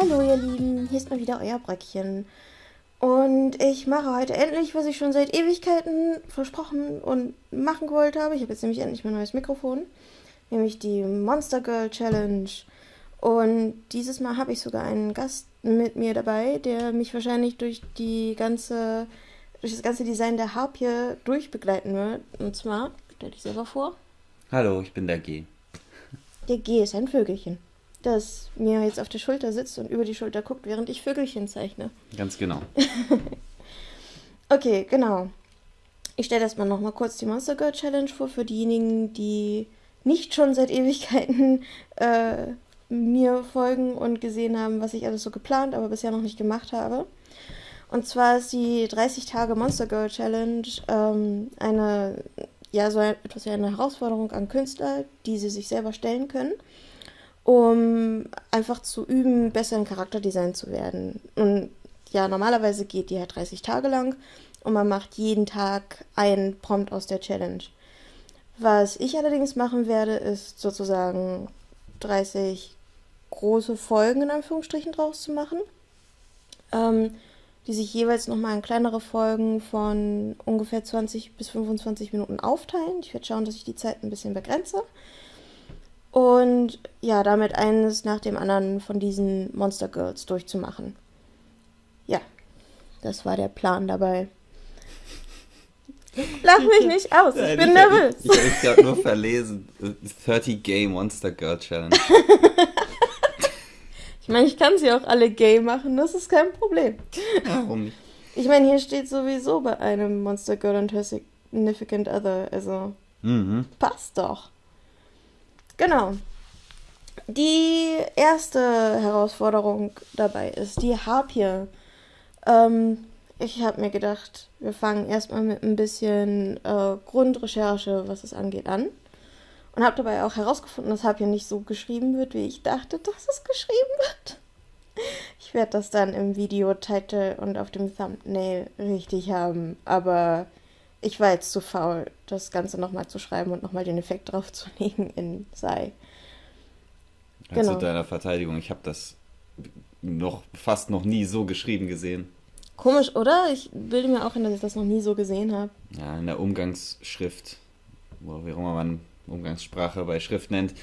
Hallo ihr Lieben, hier ist mal wieder euer Bröckchen. Und ich mache heute endlich, was ich schon seit Ewigkeiten versprochen und machen gewollt habe. Ich habe jetzt nämlich endlich mein neues Mikrofon, nämlich die Monster Girl Challenge. Und dieses Mal habe ich sogar einen Gast mit mir dabei, der mich wahrscheinlich durch die ganze, durch das ganze Design der Harpie durchbegleiten wird. Und zwar, stell dich selber vor. Hallo, ich bin der G. Der G ist ein Vögelchen, das mir jetzt auf der Schulter sitzt und über die Schulter guckt, während ich Vögelchen zeichne. Ganz genau. Okay, genau. Ich stelle erstmal nochmal kurz die Monster Girl Challenge vor für diejenigen, die nicht schon seit Ewigkeiten äh, mir folgen und gesehen haben, was ich alles so geplant, aber bisher noch nicht gemacht habe. Und zwar ist die 30 Tage Monster Girl Challenge ähm, eine, ja, so etwas wie eine Herausforderung an Künstler, die sie sich selber stellen können, um einfach zu üben, besser im Charakterdesign zu werden. Und ja, normalerweise geht die halt 30 Tage lang und man macht jeden Tag einen Prompt aus der Challenge. Was ich allerdings machen werde, ist sozusagen 30 große Folgen in Anführungsstrichen draus zu machen, ähm, die sich jeweils nochmal in kleinere Folgen von ungefähr 20 bis 25 Minuten aufteilen. Ich werde schauen, dass ich die Zeit ein bisschen begrenze. Und ja, damit eines nach dem anderen von diesen Monster Girls durchzumachen. Ja, das war der Plan dabei. Lach mich nicht aus, ich bin nervös. Ich, ich habe mich gerade nur verlesen. 30 Gay Monster Girl Challenge. Ich meine, ich kann sie auch alle gay machen, das ist kein Problem. Warum nicht? Ich meine, hier steht sowieso bei einem Monster Girl und Her Significant Other, also Mhm. passt doch. Genau. Die erste Herausforderung dabei ist die Harpie. Ähm, ich habe mir gedacht, wir fangen erstmal mit ein bisschen äh, Grundrecherche, was es angeht, an. Und habe dabei auch herausgefunden, dass Harpie nicht so geschrieben wird, wie ich dachte, dass es geschrieben wird. Ich werde das dann im Videotitel und auf dem Thumbnail richtig haben, aber ich war jetzt zu faul, das Ganze nochmal zu schreiben und nochmal den Effekt draufzulegen in Sei. Also Genau. deiner Verteidigung, ich habe das noch fast noch nie so geschrieben gesehen. Komisch, oder? Ich bilde mir auch hin, dass ich das noch nie so gesehen habe. Ja, in der Umgangsschrift, wo wie auch immer man Umgangssprache bei Schrift nennt,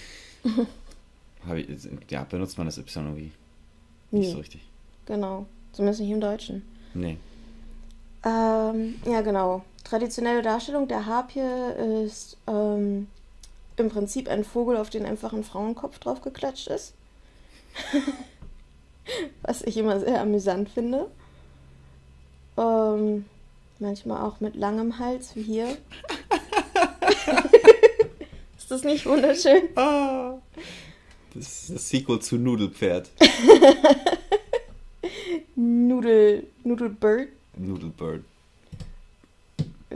ich, ja, benutzt man das Y irgendwie nicht Nee, so richtig. genau. Zumindest nicht im Deutschen. Nee. Ähm, ja, genau. Traditionelle Darstellung der Harpie ist ähm, im Prinzip ein Vogel, auf den einfach ein Frauenkopf drauf geklatscht ist. Was ich immer sehr amüsant finde. Ähm, manchmal auch mit langem Hals, wie hier. ist das nicht wunderschön? Ah, das ist das Sequel zu Nudelpferd. Nudel, Nudelbird. Nudelbird.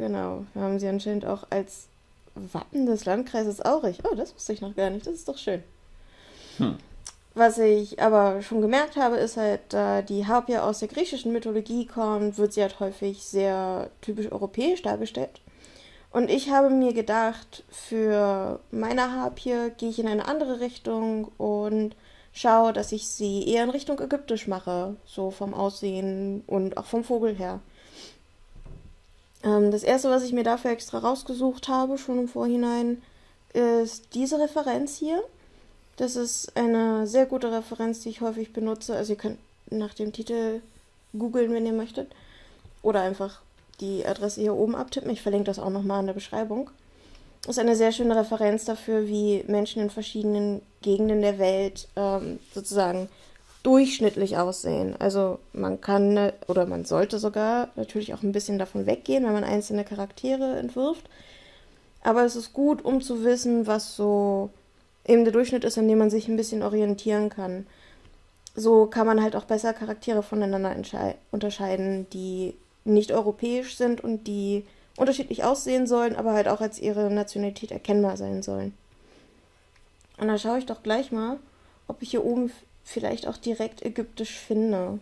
Genau, wir haben sie anscheinend auch als Wappen des Landkreises Aurich. Oh, das wusste ich noch gar nicht. Das ist doch schön. Hm. Was ich aber schon gemerkt habe, ist halt, da die Harpie aus der griechischen Mythologie kommt, wird sie halt häufig sehr typisch europäisch dargestellt. Und ich habe mir gedacht, für meine Harpie gehe ich in eine andere Richtung und schaue, dass ich sie eher in Richtung ägyptisch mache, so vom Aussehen und auch vom Vogel her. Ähm, das erste, was ich mir dafür extra rausgesucht habe, schon im Vorhinein, ist diese Referenz hier. Das ist eine sehr gute Referenz, die ich häufig benutze. Also ihr könnt nach dem Titel googeln, wenn ihr möchtet. Oder einfach die Adresse hier oben abtippen. Ich verlinke das auch nochmal in der Beschreibung. Das ist eine sehr schöne Referenz dafür, wie Menschen in verschiedenen Gegenden der Welt ähm, sozusagen durchschnittlich aussehen. Also man kann äh, oder man sollte sogar natürlich auch ein bisschen davon weggehen, wenn man einzelne Charaktere entwirft. Aber es ist gut, um zu wissen, was so eben der Durchschnitt ist, an dem man sich ein bisschen orientieren kann. So kann man halt auch besser Charaktere voneinander unterscheiden, die nicht europäisch sind und die unterschiedlich aussehen sollen, aber halt auch als ihre Nationalität erkennbar sein sollen. Und da schaue ich doch gleich mal, ob ich hier oben vielleicht auch direkt ägyptisch finde.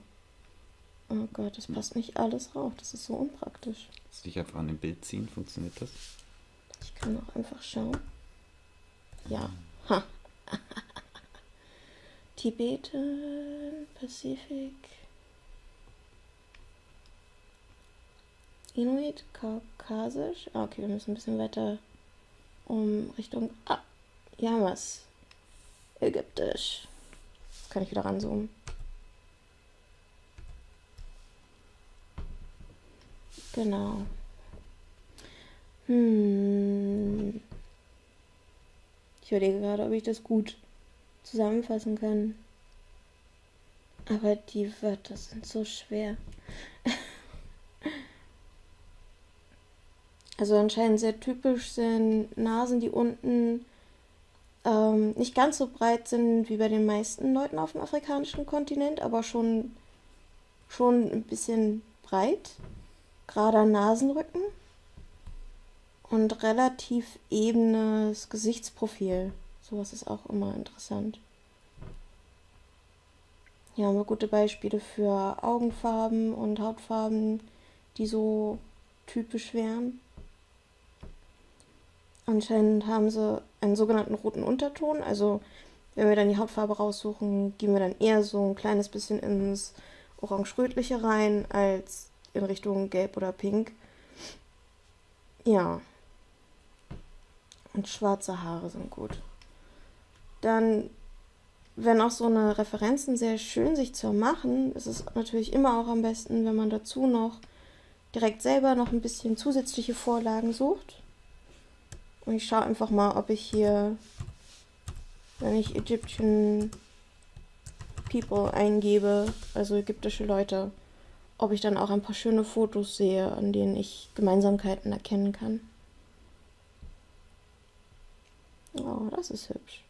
Oh Gott, das passt nicht alles rauf. Das ist so unpraktisch. Lass dich einfach an dem Bild ziehen, funktioniert das? Ich kann auch einfach schauen. Ja. Ha. Tibeten, Pazifik. Inuit, Kaukasisch. Ah, okay, wir müssen ein bisschen weiter um Richtung. Ah, ja, was? Ägyptisch. Kann ich wieder ranzoomen. Genau. Hm. Ich überlege gerade, ob ich das gut zusammenfassen kann. Aber die Wörter sind so schwer. also anscheinend sehr typisch sind Nasen, die unten ähm, nicht ganz so breit sind wie bei den meisten Leuten auf dem afrikanischen Kontinent, aber schon, schon ein bisschen breit. Gerader Nasenrücken und relativ ebenes Gesichtsprofil. Sowas ist auch immer interessant. Hier haben wir gute Beispiele für Augenfarben und Hautfarben, die so typisch wären. Anscheinend haben sie einen sogenannten roten Unterton. Also wenn wir dann die Hautfarbe raussuchen, gehen wir dann eher so ein kleines bisschen ins Orange-Rötliche rein, als in Richtung Gelb oder Pink. Ja. Und schwarze Haare sind gut. Dann, wenn auch so eine Referenzen sehr schön sich zu machen, ist es natürlich immer auch am besten, wenn man dazu noch direkt selber noch ein bisschen zusätzliche Vorlagen sucht. Und ich schaue einfach mal, ob ich hier, wenn ich Egyptian People eingebe, also ägyptische Leute, ob ich dann auch ein paar schöne Fotos sehe, an denen ich Gemeinsamkeiten erkennen kann. Oh, das ist hübsch.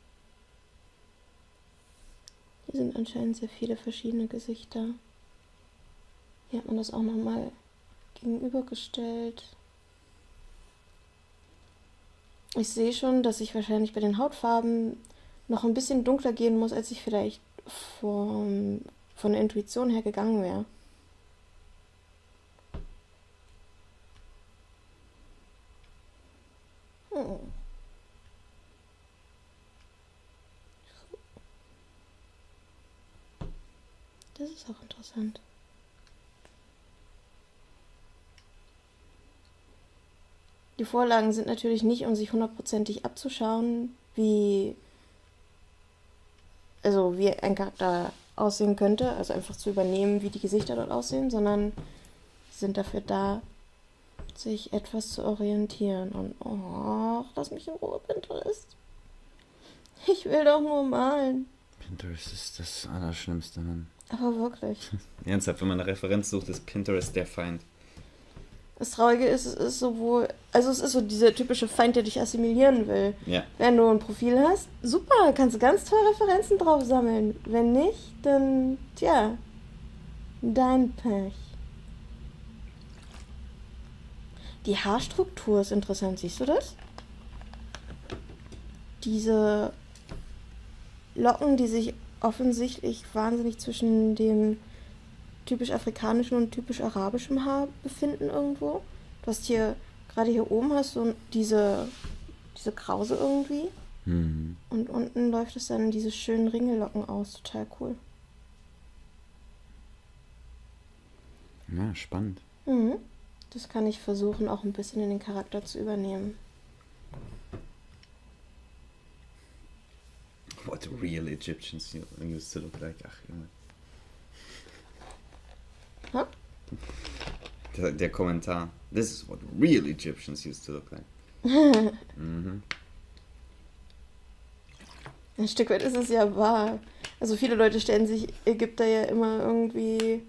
Hier sind anscheinend sehr viele verschiedene Gesichter. Hier hat man das auch nochmal gegenübergestellt. Ich sehe schon, dass ich wahrscheinlich bei den Hautfarben noch ein bisschen dunkler gehen muss, als ich vielleicht vom, von der Intuition her gegangen wäre. Hm. Das ist auch interessant. Die Vorlagen sind natürlich nicht, um sich hundertprozentig abzuschauen, wie also wie ein Charakter aussehen könnte, also einfach zu übernehmen, wie die Gesichter dort aussehen, sondern sind dafür da, sich etwas zu orientieren. Und oh, lass mich in Ruhe, Pinterest. Ich will doch nur malen. Pinterest ist das Allerschlimmste, Mann. Aber wirklich. Ernsthaft, wenn man eine Referenz sucht, ist Pinterest der Feind. Das Traurige ist, es ist sowohl, also es ist so dieser typische Feind, der dich assimilieren will. Ja. Wenn du ein Profil hast, super, kannst du ganz tolle Referenzen drauf sammeln. Wenn nicht, dann, tja, dein Pech. Die Haarstruktur ist interessant, siehst du das? Diese Locken, die sich offensichtlich wahnsinnig zwischen dem typisch afrikanischen und typisch arabischen Haar befinden irgendwo. Du hast hier, gerade hier oben hast du diese, diese Krause irgendwie. Mhm. Und unten läuft es dann in diese schönen Ringellocken aus. Total cool. Ja, spannend. Mhm. Das kann ich versuchen, auch ein bisschen in den Charakter zu übernehmen. What real Egyptians used to look like. Ach, Junge. Ha? Der, der Kommentar. This is what real Egyptians used to look like. mhm. Ein Stück weit ist es ja wahr. Also viele Leute stellen sich Ägypter ja immer irgendwie,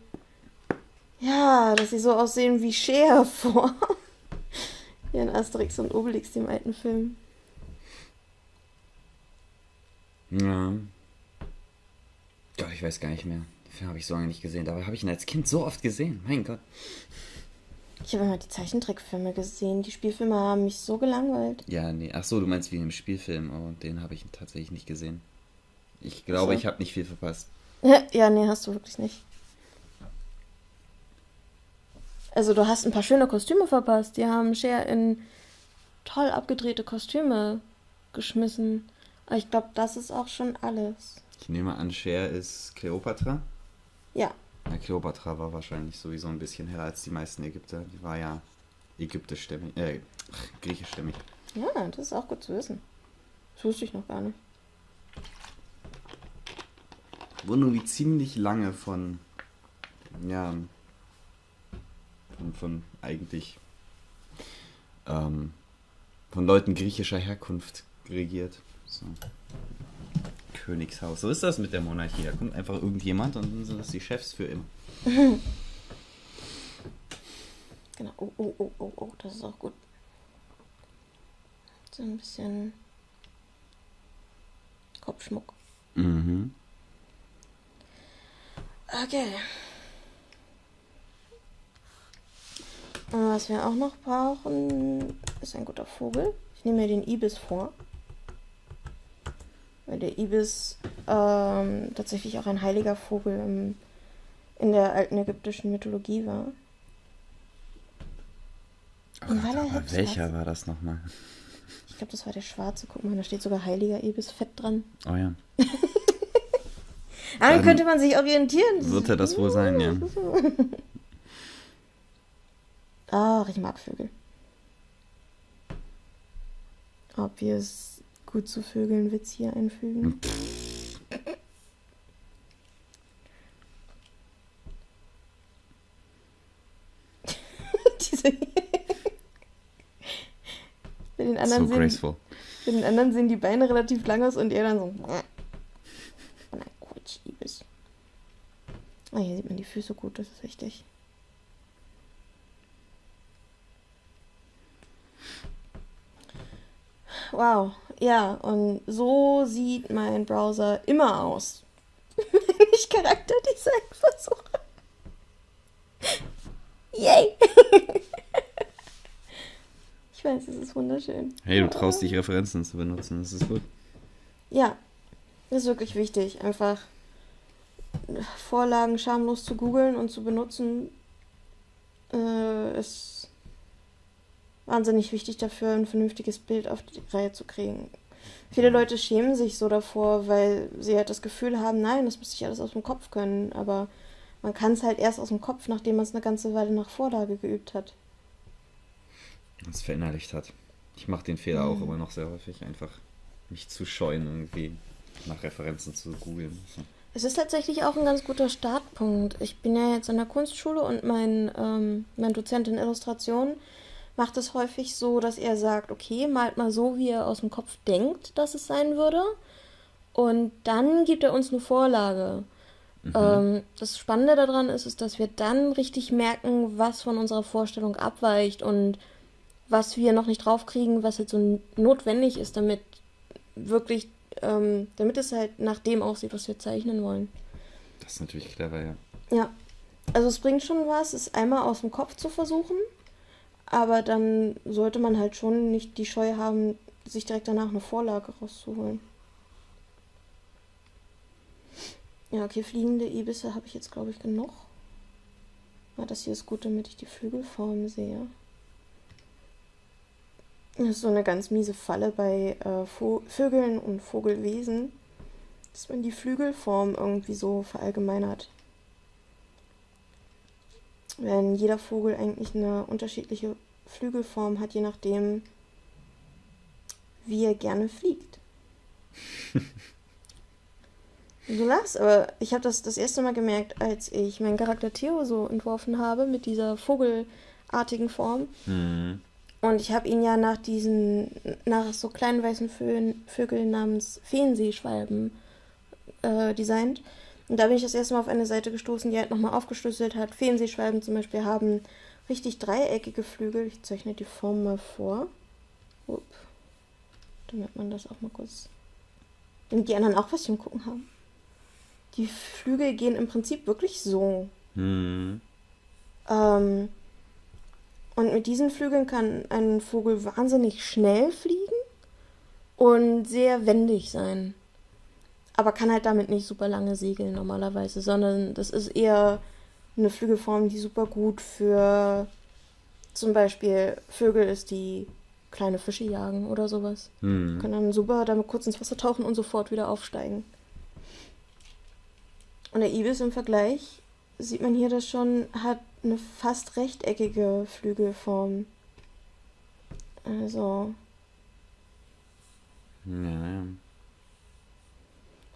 ja, dass sie so aussehen wie Cher vor. Wie in Asterix und Obelix, dem alten Film. Ja. Gott, ich weiß gar nicht mehr. Den Film habe ich so lange nicht gesehen. Dabei habe ich ihn als Kind so oft gesehen. Mein Gott. Ich habe immer die Zeichentrickfilme gesehen. Die Spielfilme haben mich so gelangweilt. Ja, nee. Ach so, du meinst wie einem Spielfilm. Oh, den habe ich tatsächlich nicht gesehen. Ich glaube, so. ich habe nicht viel verpasst. ja, nee, hast du wirklich nicht. Also du hast ein paar schöne Kostüme verpasst. Die haben Cher in toll abgedrehte Kostüme geschmissen. Aber ich glaube, das ist auch schon alles. Ich nehme an, Cher ist Cleopatra. Ja. Ja, Kleopatra war wahrscheinlich sowieso ein bisschen heller als die meisten Ägypter. Die war ja ägyptischstämmig, äh, griechischstämmig. Ja, das ist auch gut zu wissen. Das wusste ich noch gar nicht. Wurden irgendwie ziemlich lange von, ja, von, von eigentlich, ähm, von Leuten griechischer Herkunft regiert. So. Königshaus. So ist das mit der Monarchie. Da kommt einfach irgendjemand und dann sind das die Chefs für immer. Genau. Oh, oh, oh, oh, oh, das ist auch gut. So ein bisschen Kopfschmuck. Mhm. Okay. Und was wir auch noch brauchen, ist ein guter Vogel. Ich nehme mir den Ibis vor. Weil der Ibis ähm, tatsächlich auch ein heiliger Vogel im, in der alten ägyptischen Mythologie war. Weil er Aber halt welcher war das nochmal? Ich glaube, das war der schwarze. Guck mal, da steht sogar heiliger Ibis fett dran. Oh ja. Ah, dann könnte man sich orientieren. Wird er das wohl sein, ja. Ach, ich mag Vögel. Ob wir es gut zu Vögeln Witz hier einfügen? Diese Bei den, anderen So sehen, graceful. bei den anderen sehen die Beine relativ lang aus und er dann so. Na Quatsch, Ibis. Ah, hier sieht man die Füße gut, das ist wichtig. Wow, ja, und so sieht mein Browser immer aus, wenn ich Charakterdesign versuche. Yay! ich weiß, es ist wunderschön. Hey, du traust dich, Referenzen zu benutzen. Das ist gut. Ja, das ist wirklich wichtig. Einfach Vorlagen schamlos zu googeln und zu benutzen, äh, ist wahnsinnig wichtig dafür, ein vernünftiges Bild auf die Reihe zu kriegen. Viele Leute schämen sich so davor, weil sie halt das Gefühl haben, nein, das müsste ich alles aus dem Kopf können. Aber man kann es halt erst aus dem Kopf, nachdem man es eine ganze Weile nach Vorlage geübt hat. Es verinnerlicht hat. Ich mache den Fehler auch immer noch sehr häufig, einfach mich zu scheuen, irgendwie nach Referenzen zu googeln. Es ist tatsächlich auch ein ganz guter Startpunkt. Ich bin ja jetzt an der Kunstschule und mein, ähm, mein Dozent in Illustration macht es häufig so, dass er sagt, okay, malt mal so, wie er aus dem Kopf denkt, dass es sein würde. Und dann gibt er uns eine Vorlage. Ähm, das Spannende daran ist, ist, dass wir dann richtig merken, was von unserer Vorstellung abweicht und was wir noch nicht draufkriegen, was jetzt so notwendig ist, damit wirklich, ähm, damit es halt nach dem aussieht, was wir zeichnen wollen. Das ist natürlich clever, ja. Ja, also es bringt schon was, es einmal aus dem Kopf zu versuchen, aber dann sollte man halt schon nicht die Scheu haben, sich direkt danach eine Vorlage rauszuholen. Ja, okay, fliegende Ibisse habe ich jetzt, glaube ich, genug. Ja, das hier ist gut, damit ich die Flügelform sehe. Das ist so eine ganz miese Falle bei äh, Vögeln und Vogelwesen, dass man die Flügelform irgendwie so verallgemeinert. Wenn jeder Vogel eigentlich eine unterschiedliche Flügelform hat, je nachdem, wie er gerne fliegt. Du lachst, aber ich habe das das erste Mal gemerkt, als ich meinen Charakter Theo so entworfen habe mit dieser vogelartigen Form. Mhm. Und ich habe ihn ja nach diesen, nach so kleinen weißen Vö Vögeln namens Feenseeschwalben äh, designt. Und da bin ich das erste Mal auf eine Seite gestoßen, die halt nochmal aufgeschlüsselt hat. Feenseeschwalben zum Beispiel haben richtig dreieckige Flügel. Ich zeichne die Form mal vor. Upp. Damit man das auch mal kurz. Damit die anderen auch was zum Gucken haben. Die Flügel gehen im Prinzip wirklich so. Mhm. Ähm, und mit diesen Flügeln kann ein Vogel wahnsinnig schnell fliegen und sehr wendig sein. Aber kann halt damit nicht super lange segeln normalerweise, sondern das ist eher eine Flügelform, die super gut für zum Beispiel Vögel ist, die kleine Fische jagen oder sowas. Mhm. Können dann super damit kurz ins Wasser tauchen und sofort wieder aufsteigen. Und der Ibis im Vergleich sieht man hier das schon, hat eine fast rechteckige Flügelform. Also, Ja, ja.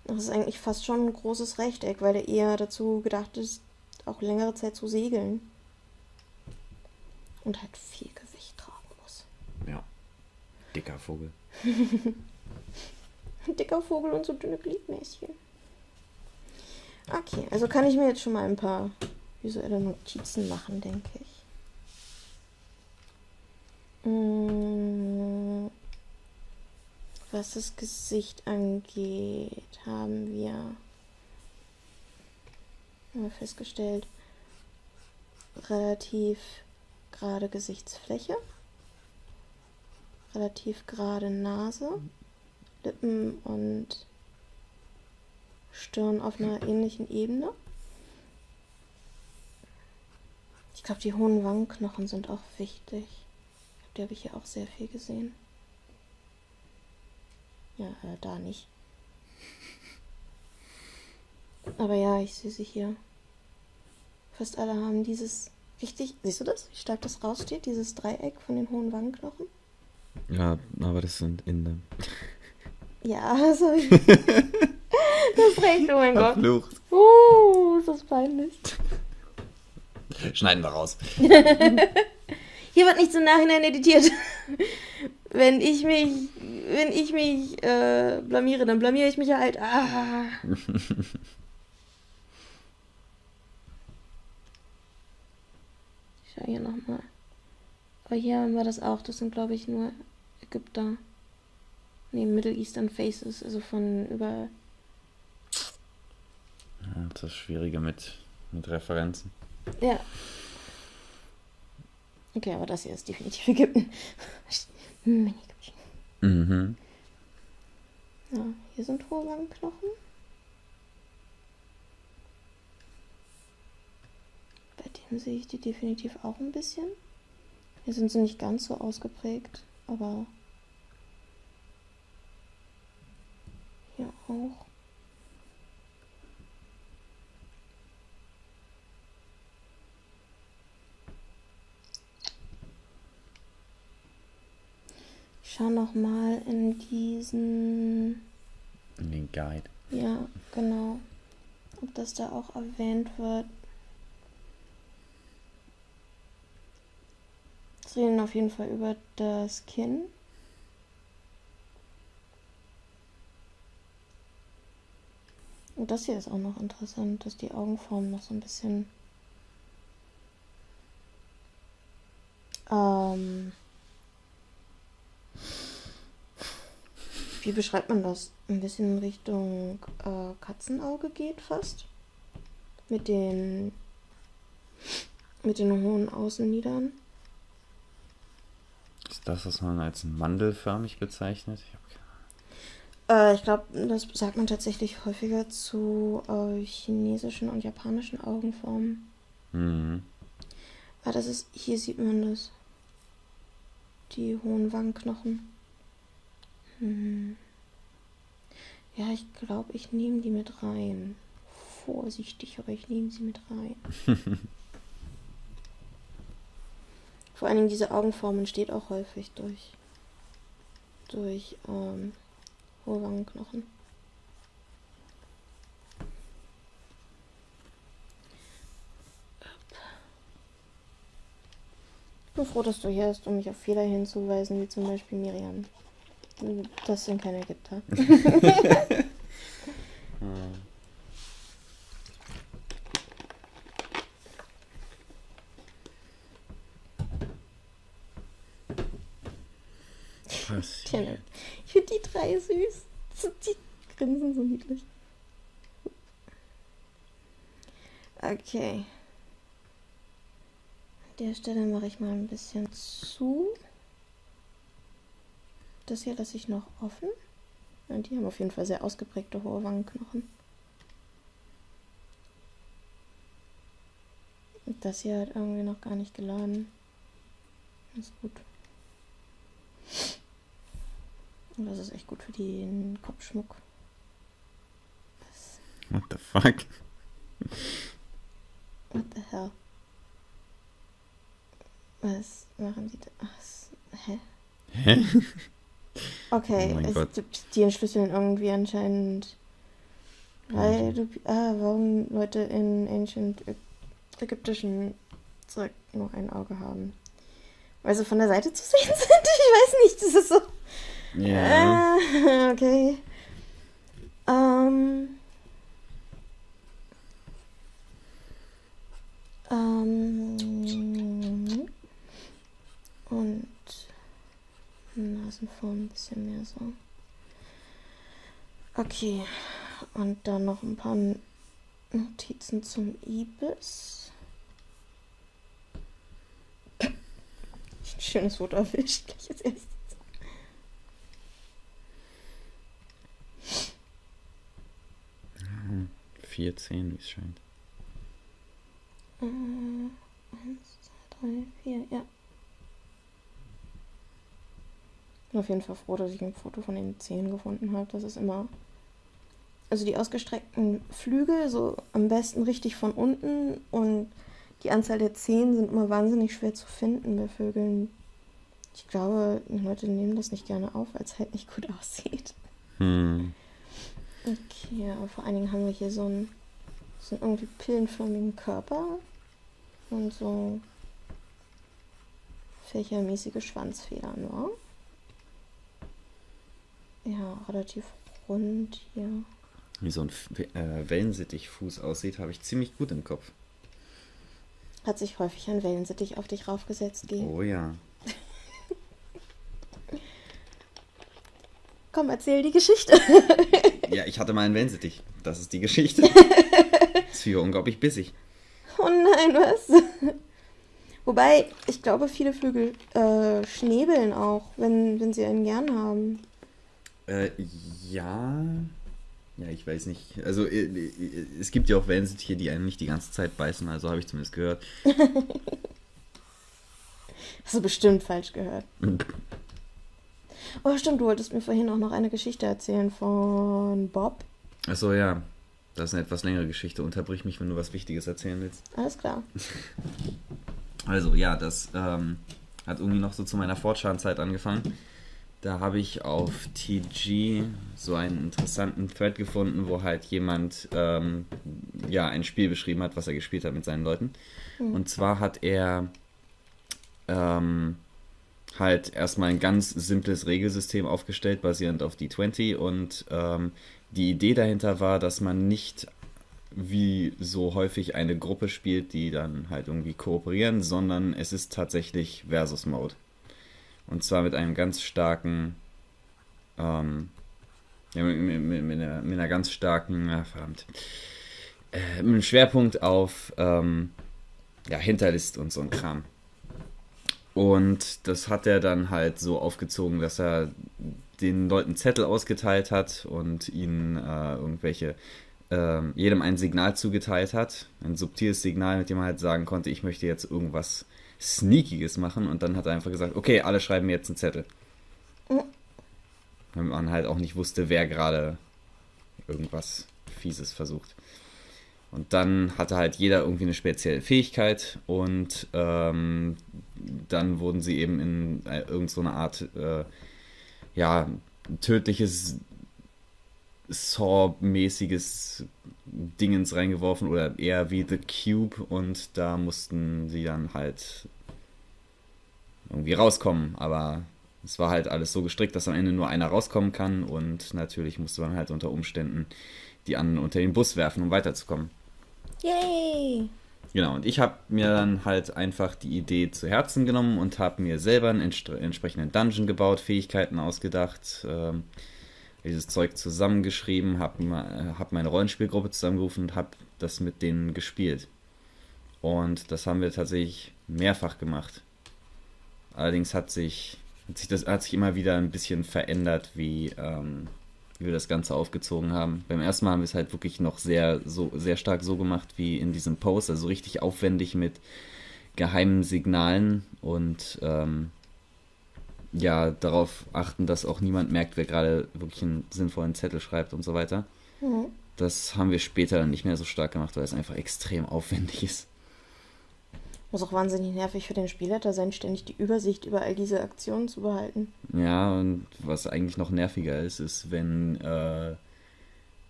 Das ist eigentlich fast schon ein großes Rechteck, weil er eher dazu gedacht ist, auch längere Zeit zu segeln. Und halt viel Gewicht tragen muss. Ja. Dicker Vogel. Dicker Vogel und so dünne Gliedmäßchen. Okay, also kann ich mir jetzt schon mal ein paar visuelle Notizen machen, denke ich. Mm, Was das Gesicht angeht, haben wir festgestellt, relativ gerade Gesichtsfläche, relativ gerade Nase, Lippen und Stirn auf einer ähnlichen Ebene. Ich glaube, die hohen Wangenknochen sind auch wichtig. Die habe ich hier auch sehr viel gesehen. Ja, äh, da nicht. Aber ja, ich sehe sie hier. Fast alle haben dieses richtig. Siehst du das? Wie stark das raussteht? Dieses Dreieck von den hohen Wangenknochen? Ja, aber das sind Inder. Ja, habe ich. das ist recht, oh mein Gott. Verflucht. Uh, ist das peinlich. Schneiden wir raus. Hier wird nichts im Nachhinein editiert. Wenn ich mich, wenn ich mich äh, blamiere, dann blamiere ich mich halt. Ah. Ich schau hier nochmal. Aber hier haben wir das auch. Das sind, glaube ich, nur Ägypter. Nee, Middle Eastern Faces. Also von über. Ja, das Schwierige mit, mit Referenzen. Ja. Okay, aber das hier ist definitiv Ägypten. Mhm. Ja, hier sind hohe Wangenknochen. Bei dem sehe ich die definitiv auch ein bisschen. Hier sind sie nicht ganz so ausgeprägt, aber hier auch. Ich schaue noch mal in diesen In den Guide. Ja, genau. Ob das da auch erwähnt wird. Sie reden auf jeden Fall über das Kinn. Und das hier ist auch noch interessant, dass die Augenform noch so ein bisschen ähm, wie beschreibt man das? Ein bisschen in Richtung äh, Katzenauge geht fast. Mit den mit den hohen Außenlidern. Ist das, was man als mandelförmig bezeichnet? Ich Äh, ich glaube, das sagt man tatsächlich häufiger zu äh, chinesischen und japanischen Augenformen. Mhm. Ah, das ist, hier sieht man das. Die hohen Wangenknochen. Hm. Ja, ich glaube, ich nehme die mit rein. Vorsichtig, aber ich nehme sie mit rein. Vor allen Dingen diese Augenform entsteht auch häufig durch, durch ähm, hohe Wangenknochen. Ich bin froh, dass du hier bist, um mich auf Fehler hinzuweisen, wie zum Beispiel Miriam. Das sind keine Ägypter. Ich finde die drei süß. Die grinsen so niedlich. Okay. An der Stelle mache ich mal ein bisschen zu. Das hier lasse ich noch offen. Ja, die haben auf jeden Fall sehr ausgeprägte hohe Wangenknochen. Und das hier hat irgendwie noch gar nicht geladen. Ist gut. Und das ist echt gut für den Kopfschmuck. Das, What the fuck? hell? Was machen die da? Ach, hä? Hä? Okay, Oh es gibt die entschlüsseln irgendwie anscheinend. Weil du, ah, warum Leute in ancient ägyptischen Zeug nur ein Auge haben. Weil sie von der Seite zu sehen sind? Ich weiß nicht, das ist so. Ja. Ah, okay. Ähm. Ähm. Und Nasenform ein bisschen mehr so. Okay. Und dann noch ein paar Notizen zum Ibis. Ein schönes Foto erwischt, gleich als erstes. 14, wie es scheint. Äh, eins, zwei, drei, vier, ja. Bin auf jeden Fall froh, dass ich ein Foto von den Zehen gefunden habe. Das ist immer. Also die ausgestreckten Flügel, so am besten richtig von unten und die Anzahl der Zehen sind immer wahnsinnig schwer zu finden bei Vögeln. Ich glaube, die Leute nehmen das nicht gerne auf, weil es halt nicht gut aussieht. Hm. Okay, aber vor allen Dingen haben wir hier so einen, so einen irgendwie pillenförmigen Körper und so fächermäßige Schwanzfedern, wa? Ja, relativ rund hier. Wie so ein äh, Wellensittichfuß aussieht, habe ich ziemlich gut im Kopf. Hat sich häufig ein Wellensittich auf dich raufgesetzt, G. Oh ja. Komm, erzähl die Geschichte. Ja, ich hatte mal einen Wellensittich. Das ist die Geschichte. ist für unglaublich bissig. Oh nein, was? Wobei, ich glaube, viele Vögel äh, schnäbeln auch, wenn, wenn sie einen gern haben. Äh, ja. Ja, ich weiß nicht. Also, äh, äh, es gibt ja auch Wellensittiche, die einen nicht die ganze Zeit beißen, also habe ich zumindest gehört. Hast du bestimmt falsch gehört. Oh, stimmt, du wolltest mir vorhin auch noch eine Geschichte erzählen von Bob. Achso, ja. Das ist eine etwas längere Geschichte. Unterbrich mich, wenn du was Wichtiges erzählen willst. Alles klar. Also, ja, das ähm, hat irgendwie noch so zu meiner Fortschrittszeit angefangen. Da habe ich auf TG so einen interessanten Thread gefunden, wo halt jemand ähm, ja ein Spiel beschrieben hat, was er gespielt hat mit seinen Leuten. Und zwar hat er ähm, halt erstmal ein ganz simples Regelsystem aufgestellt, basierend auf D20. Und ähm, die Idee dahinter war, dass man nicht wie so häufig eine Gruppe spielt, die dann halt irgendwie kooperieren, sondern es ist tatsächlich Versus-Mode. Und zwar mit einem ganz starken, ähm, ja, mit, mit, mit, einer, mit einer ganz starken, ah, verdammt, äh, mit einem Schwerpunkt auf ähm, ja, Hinterlist und so ein Kram. Und das hat er dann halt so aufgezogen, dass er den Leuten Zettel ausgeteilt hat und ihnen äh, irgendwelche, ähm, jedem ein Signal zugeteilt hat. Ein subtiles Signal, mit dem man halt sagen konnte, ich möchte jetzt irgendwas Sneakiges machen. Und dann hat er einfach gesagt, okay, alle schreiben mir jetzt einen Zettel. Wenn man halt auch nicht wusste, wer gerade irgendwas Fieses versucht. Und dann hatte halt jeder irgendwie eine spezielle Fähigkeit und ähm, dann wurden sie eben in äh, irgendeine so Art, äh, ja, tödliches Saw-mäßiges Dingens reingeworfen oder eher wie The Cube und da mussten sie dann halt irgendwie rauskommen, aber es war halt alles so gestrickt, dass am Ende nur einer rauskommen kann und natürlich musste man halt unter Umständen die anderen unter den Bus werfen, um weiterzukommen. Yay! Genau, und ich habe mir dann halt einfach die Idee zu Herzen genommen und habe mir selber einen entsprechenden Dungeon gebaut, Fähigkeiten ausgedacht, ähm, dieses Zeug zusammengeschrieben, habe hab meine Rollenspielgruppe zusammengerufen und habe das mit denen gespielt. Und das haben wir tatsächlich mehrfach gemacht. Allerdings hat sich, hat sich das hat sich immer wieder ein bisschen verändert, wie, ähm, wie wir das Ganze aufgezogen haben. Beim ersten Mal haben wir es halt wirklich noch sehr, so, sehr stark so gemacht wie in diesem Post, also richtig aufwendig mit geheimen Signalen und ähm, ja, darauf achten, dass auch niemand merkt, wer gerade wirklich einen sinnvollen Zettel schreibt und so weiter. Mhm. Das haben wir später dann nicht mehr so stark gemacht, weil es einfach extrem aufwendig ist. Muss auch wahnsinnig nervig für den Spielleiter sein, ständig die Übersicht über all diese Aktionen zu behalten. Ja, und was eigentlich noch nerviger ist, ist, wenn, äh,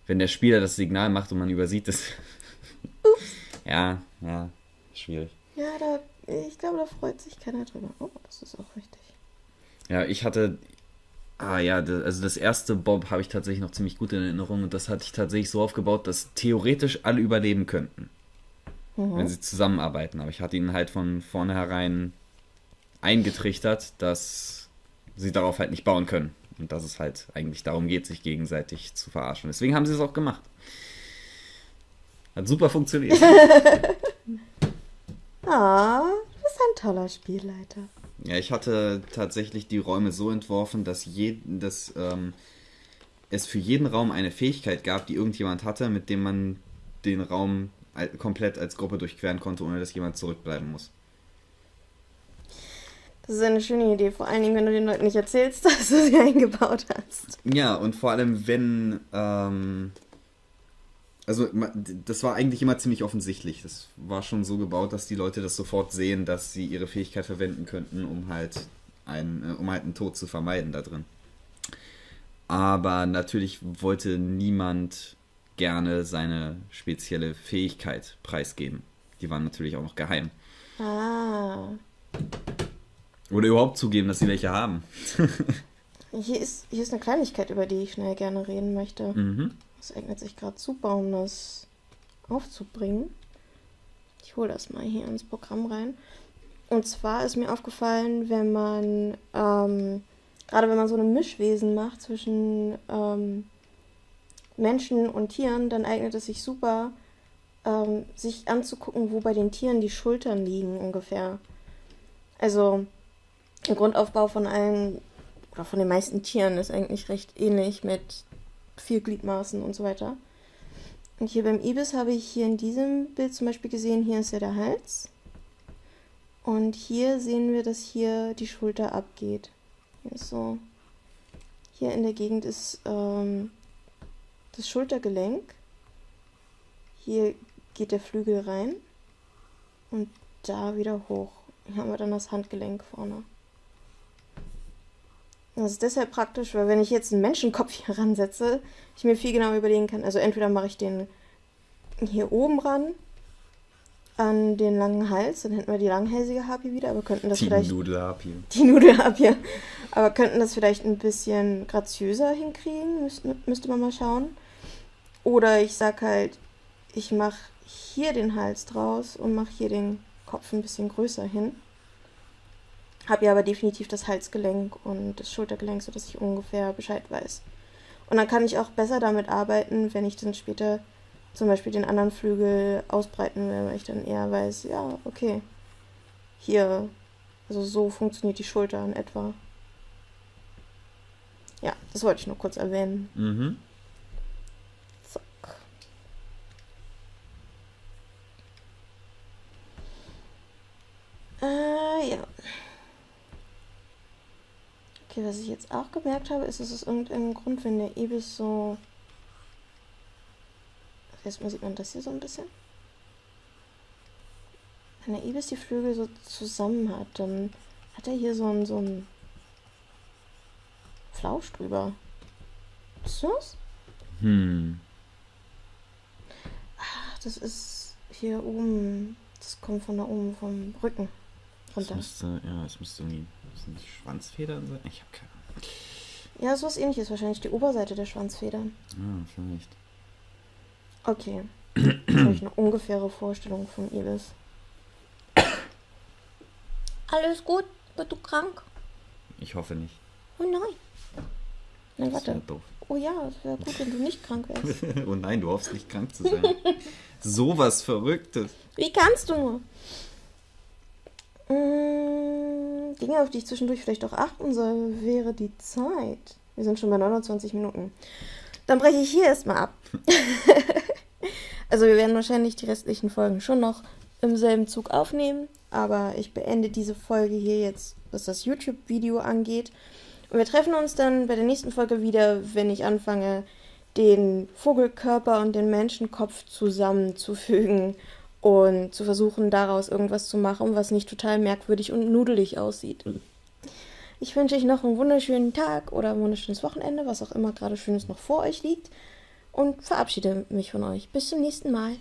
wenn der Spieler das Signal macht und man übersieht es. Ups. Ja, ja, schwierig. Ja, da, ich glaube, da freut sich keiner drüber. Oh, das ist auch richtig. Ja, ich hatte, Ah ja, also das erste Bob habe ich tatsächlich noch ziemlich gut in Erinnerung und das hatte ich tatsächlich so aufgebaut, dass theoretisch alle überleben könnten, mhm. wenn sie zusammenarbeiten. Aber ich hatte ihnen halt von vornherein eingetrichtert, dass sie darauf halt nicht bauen können und dass es halt eigentlich darum geht, sich gegenseitig zu verarschen. Deswegen haben sie es auch gemacht. Hat super funktioniert. ah, du bist ein toller Spielleiter. Ja, ich hatte tatsächlich die Räume so entworfen, dass, je, dass ähm, es für jeden Raum eine Fähigkeit gab, die irgendjemand hatte, mit dem man den Raum komplett als Gruppe durchqueren konnte, ohne dass jemand zurückbleiben muss. Das ist eine schöne Idee, vor allen Dingen, wenn du den Leuten nicht erzählst, dass du sie eingebaut hast. Ja, und vor allem, wenn ähm, also das war eigentlich immer ziemlich offensichtlich. Das war schon so gebaut, dass die Leute das sofort sehen, dass sie ihre Fähigkeit verwenden könnten, um halt einen, äh, um halt einen Tod zu vermeiden da drin. Aber natürlich wollte niemand gerne seine spezielle Fähigkeit preisgeben. Die waren natürlich auch noch geheim. Ah. Oder überhaupt zugeben, dass sie welche haben. hier, ist, hier ist eine Kleinigkeit, über die ich schnell gerne reden möchte. Mhm. Das eignet sich gerade super, um das aufzubringen. Ich hole das mal hier ins Programm rein. Und zwar ist mir aufgefallen, wenn man, ähm, gerade wenn man so eine Mischwesen macht zwischen ähm, Menschen und Tieren, dann eignet es sich super, ähm, sich anzugucken, wo bei den Tieren die Schultern liegen ungefähr. Also der Grundaufbau von allen oder von den meisten Tieren ist eigentlich recht ähnlich mit vier Gliedmaßen und so weiter. Und hier beim Ibis habe ich hier in diesem Bild zum Beispiel gesehen, hier ist ja der Hals. Und hier sehen wir, dass hier die Schulter abgeht. Hier so. Hier in der Gegend ist ähm, das Schultergelenk. Hier geht der Flügel rein. Und da wieder hoch. Hier haben wir dann das Handgelenk vorne. Das ist deshalb praktisch, weil wenn ich jetzt einen Menschenkopf hier ransetze, ich mir viel genauer überlegen kann. Also entweder mache ich den hier oben ran an den langen Hals, dann hätten wir die langhälsige Harpie wieder, aber könnten das die vielleicht. Die Nudelharpie. Die Nudelharpie. Aber könnten das vielleicht ein bisschen graziöser hinkriegen, müsste, müsste man mal schauen. Oder ich sag halt, ich mache hier den Hals draus und mache hier den Kopf ein bisschen größer hin. Habe ja aber definitiv das Halsgelenk und das Schultergelenk, sodass ich ungefähr Bescheid weiß. Und dann kann ich auch besser damit arbeiten, wenn ich dann später zum Beispiel den anderen Flügel ausbreiten will, weil ich dann eher weiß, ja, okay, hier, also so funktioniert die Schulter in etwa. Ja, das wollte ich nur kurz erwähnen. Mhm. Zack. Äh, ja. Okay, was ich jetzt auch gemerkt habe, ist, dass es irgendeinen Grund, wenn der Ibis so. Erstmal sieht man das hier so ein bisschen. Wenn der Ibis die Flügel so zusammen hat, dann hat er hier so ein, so ein Flausch drüber. Ist das? Hm. Ach, das ist hier oben. Das kommt von da oben vom Rücken runter. Das müsste, ja, es müsste irgendwie das Schwanzfedern sein? Ich habe keine Ahnung. Ja, so was ähnliches. Wahrscheinlich die Oberseite der Schwanzfedern. Ja, vielleicht. Okay. Jetzt habe ich eine ungefähre Vorstellung von Ibis. Alles gut? Bist du krank? Ich hoffe nicht. Oh nein. Nein, warte. Das doof. Oh ja, es wäre gut, wenn du nicht krank wärst. oh nein, du hoffst nicht krank zu sein. so was Verrücktes. Wie kannst du nur? Mmh, Dinge, auf die ich zwischendurch vielleicht auch achten soll, wäre die Zeit. Wir sind schon bei 29 Minuten. Dann breche ich hier erstmal ab. also wir werden wahrscheinlich die restlichen Folgen schon noch im selben Zug aufnehmen, aber ich beende diese Folge hier jetzt, was das YouTube-Video angeht. Und wir treffen uns dann bei der nächsten Folge wieder, wenn ich anfange, den Vogelkörper und den Menschenkopf zusammenzufügen und zu versuchen, daraus irgendwas zu machen, was nicht total merkwürdig und nudelig aussieht. Ich wünsche euch noch einen wunderschönen Tag oder ein wunderschönes Wochenende, was auch immer gerade Schönes noch vor euch liegt und verabschiede mich von euch. Bis zum nächsten Mal.